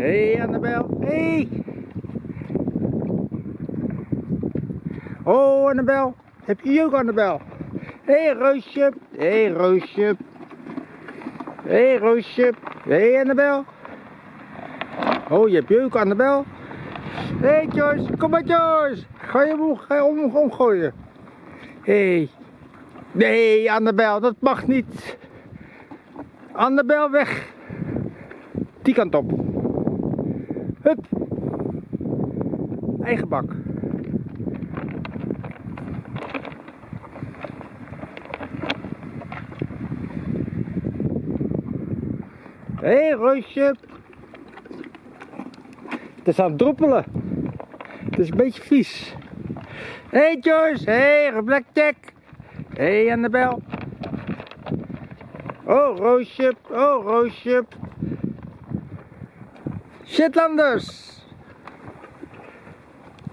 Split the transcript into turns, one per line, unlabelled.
Hé hey, Annabel! Hey. Oh Annabel, heb je ook Annabel? Hé hey, Roosje, hé hey, Roosje. Hé hey, Roosje, hé hey, Annabel. Oh, je hebt je ook Annabel. Hé hey, Joyce, kom maar Joyce. Ga je om, ga je om, omgooien. Hé. Hey. Nee, Annabel, dat mag niet. Annabel weg. Die kant op. Hup. Eigen bak. Hé, hey, Roosje. Het is aan het droppelen. Het is een beetje vies. Hé, hey, Joyce. Hé, hey, Blackjack. Hé, hey, Annabel. Oh, Roosje. Oh, Roosje. Shetlanders.